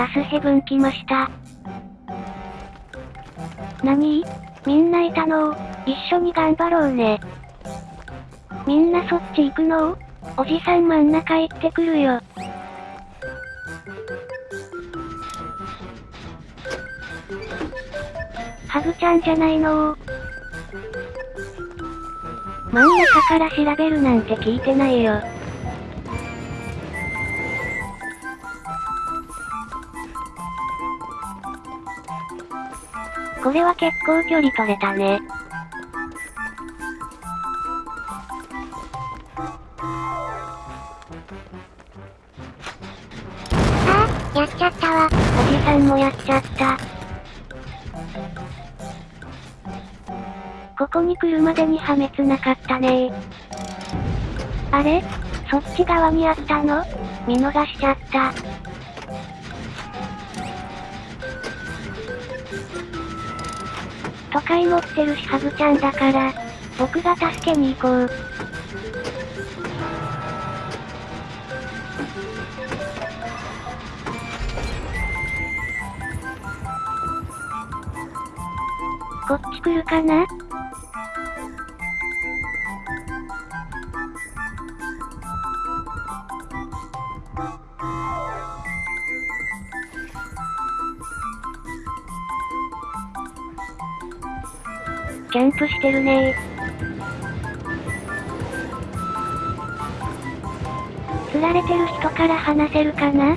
ガスヘブン来ました。なにみんないたの？一緒に頑張ろうね。みんなそっち行くの？おじさん真ん中行ってくるよ。ハグちゃんじゃないの？真ん中から調べるなんて聞いてないよ。これは結構距離取れたね。ああ、やっちゃったわ。おじさんもやっちゃった。ここに来るまでに破滅なかったねあれ？そっち側にあったの？見逃しちゃった。都会持ってるしハグちゃんだから、僕が助けに行こう。こっち来るかな？キャンプしてるね釣られてる人から話せるかな？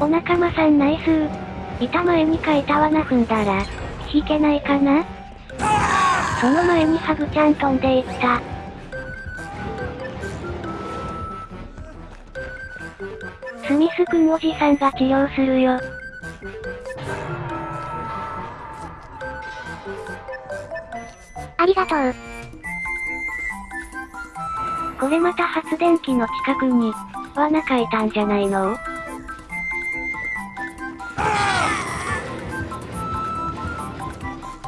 お仲間さんナイス板前に書いた罠踏んだら、引けないかな？その前にハグちゃん飛んでいった。スミスくんおじさんが治療するよ。ありがとう。これまた発電機の近くに、罠書いたんじゃないの？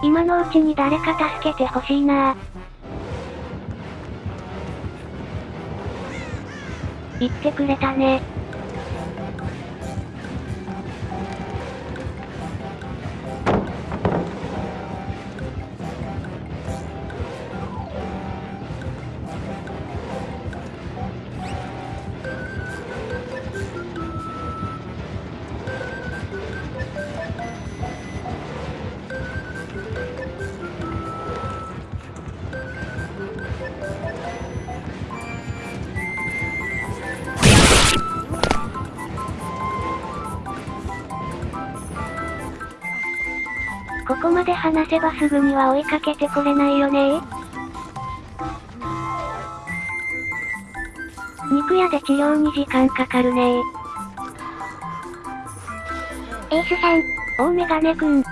今のうちに誰か助けてほしいな言ってくれたね。ここまで話せばすぐには追いかけてこれないよね肉屋で治療に時間かかるねエースさん、大メガネくん。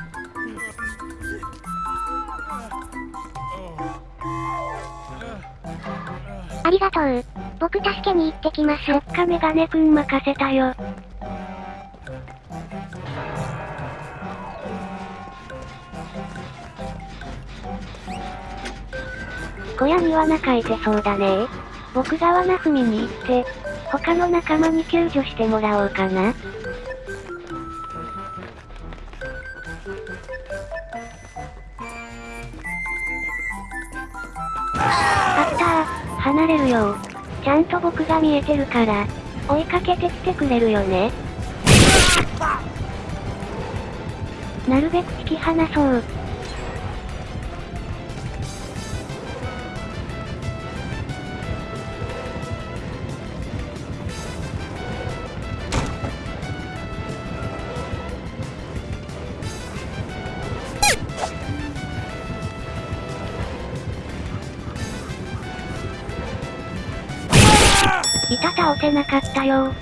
ありがとう。僕助けに行ってきます。そっかメガネくん任せたよ。小屋に罠書いてそうだね僕が罠踏みに行って、他の仲間に救助してもらおうかな。あったー、離れるよちゃんと僕が見えてるから、追いかけてきてくれるよね。なるべく引き離そう。板倒せなかったよ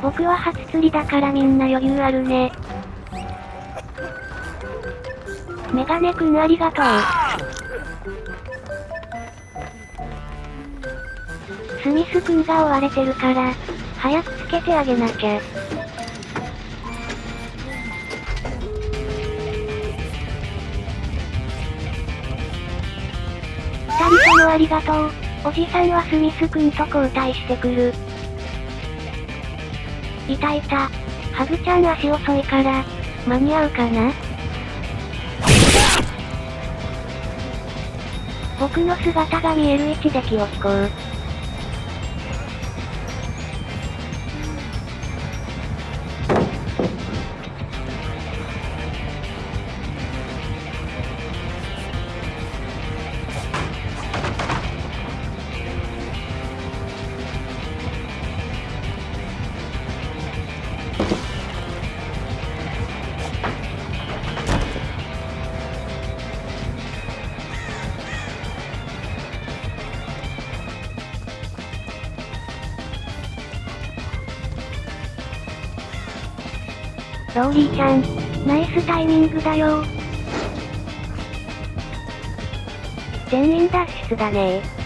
僕は初釣りだからみんな余裕あるね。メガネくんありがとう。スミスくんが追われてるから、早くつけてあげなきゃ。ありがとう。おじさんはスミス君と交代してくる。いたいた。ハグちゃん足遅いから、間に合うかな？僕の姿が見える位置で気を引こう。ローリーちゃん、ナイスタイミングだよ。全員脱出だね。